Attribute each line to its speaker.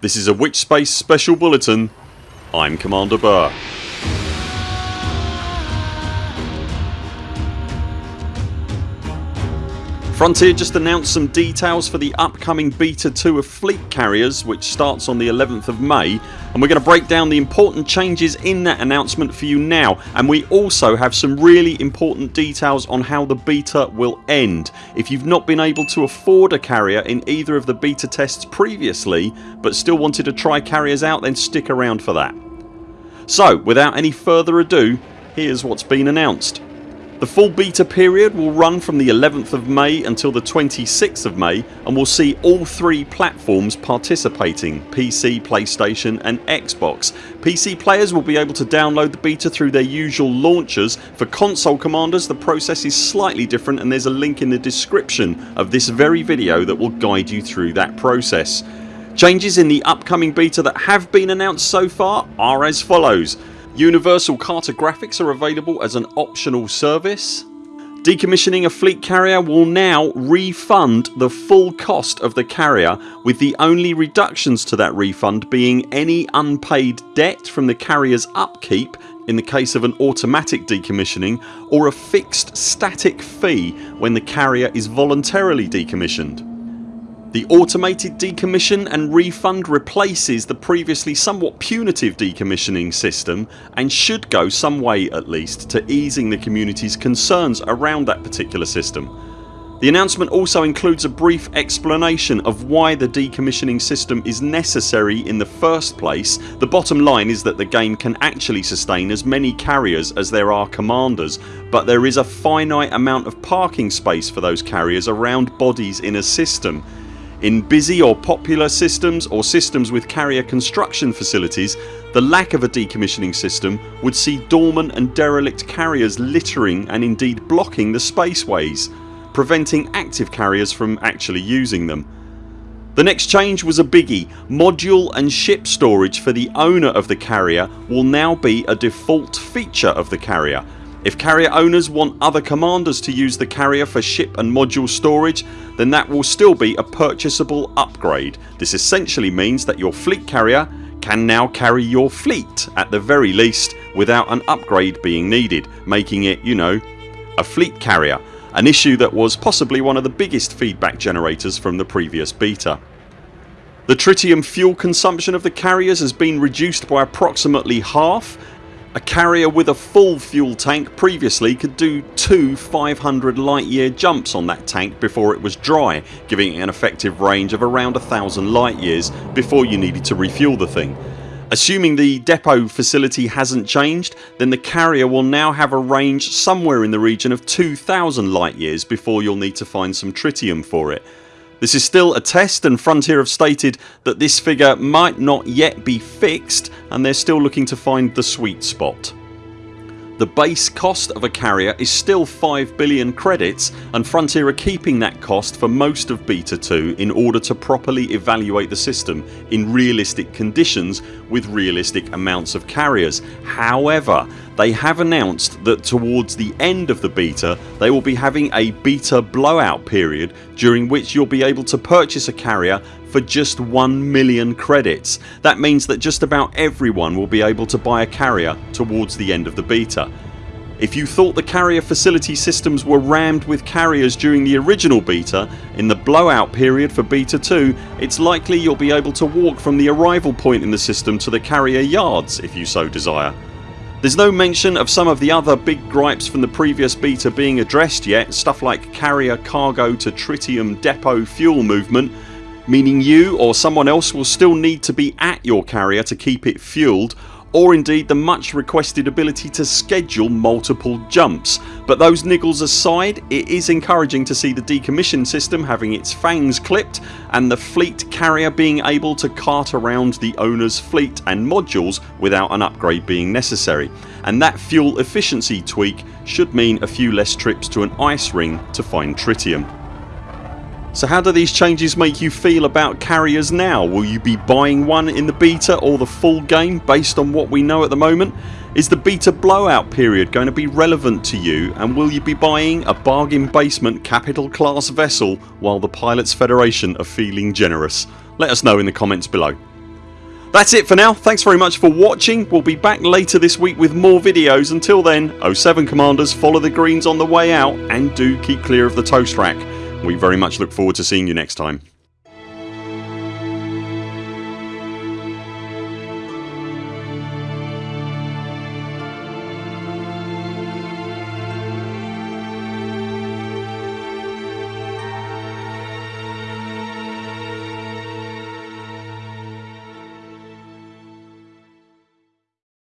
Speaker 1: This is a Witchspace Special Bulletin. I'm Commander Burr. Frontier just announced some details for the upcoming Beta 2 of Fleet Carriers which starts on the 11th of May and we're going to break down the important changes in that announcement for you now and we also have some really important details on how the beta will end. If you've not been able to afford a carrier in either of the beta tests previously but still wanted to try carriers out then stick around for that. So without any further ado here's what's been announced. The full beta period will run from the 11th of May until the 26th of May and will see all three platforms participating PC, PlayStation and Xbox. PC players will be able to download the beta through their usual launchers. For console commanders the process is slightly different and there's a link in the description of this very video that will guide you through that process. Changes in the upcoming beta that have been announced so far are as follows Universal cartographics are available as an optional service. Decommissioning a fleet carrier will now refund the full cost of the carrier with the only reductions to that refund being any unpaid debt from the carriers upkeep in the case of an automatic decommissioning or a fixed static fee when the carrier is voluntarily decommissioned. The automated decommission and refund replaces the previously somewhat punitive decommissioning system and should go some way at least to easing the community's concerns around that particular system. The announcement also includes a brief explanation of why the decommissioning system is necessary in the first place. The bottom line is that the game can actually sustain as many carriers as there are commanders but there is a finite amount of parking space for those carriers around bodies in a system in busy or popular systems or systems with carrier construction facilities the lack of a decommissioning system would see dormant and derelict carriers littering and indeed blocking the spaceways preventing active carriers from actually using them. The next change was a biggie. Module and ship storage for the owner of the carrier will now be a default feature of the carrier if carrier owners want other commanders to use the carrier for ship and module storage then that will still be a purchasable upgrade. This essentially means that your fleet carrier can now carry your fleet at the very least without an upgrade being needed making it, you know, a fleet carrier an issue that was possibly one of the biggest feedback generators from the previous beta. The tritium fuel consumption of the carriers has been reduced by approximately half a carrier with a full fuel tank previously could do two 500 light year jumps on that tank before it was dry giving it an effective range of around a thousand light years before you needed to refuel the thing. Assuming the depot facility hasn't changed then the carrier will now have a range somewhere in the region of 2000 light years before you'll need to find some tritium for it. This is still a test and Frontier have stated that this figure might not yet be fixed and they're still looking to find the sweet spot. The base cost of a carrier is still 5 billion credits and Frontier are keeping that cost for most of Beta 2 in order to properly evaluate the system in realistic conditions with realistic amounts of carriers. However they have announced that towards the end of the beta they will be having a beta blowout period during which you'll be able to purchase a carrier for just 1 million credits. That means that just about everyone will be able to buy a carrier towards the end of the beta. If you thought the carrier facility systems were rammed with carriers during the original beta, in the blowout period for beta 2 it's likely you'll be able to walk from the arrival point in the system to the carrier yards if you so desire. There's no mention of some of the other big gripes from the previous beta being addressed yet. Stuff like carrier cargo to tritium depot fuel movement meaning you or someone else will still need to be at your carrier to keep it fueled or indeed the much requested ability to schedule multiple jumps but those niggles aside it is encouraging to see the decommission system having its fangs clipped and the fleet carrier being able to cart around the owners fleet and modules without an upgrade being necessary and that fuel efficiency tweak should mean a few less trips to an ice ring to find tritium. So how do these changes make you feel about carriers now? Will you be buying one in the beta or the full game based on what we know at the moment? Is the beta blowout period going to be relevant to you and will you be buying a bargain basement capital class vessel while the Pilots Federation are feeling generous? Let us know in the comments below. That's it for now. Thanks very much for watching. We'll be back later this week with more videos. Until then 0 7 CMDRs follow the greens on the way out and do keep clear of the toast rack. We very much look forward to seeing you next time.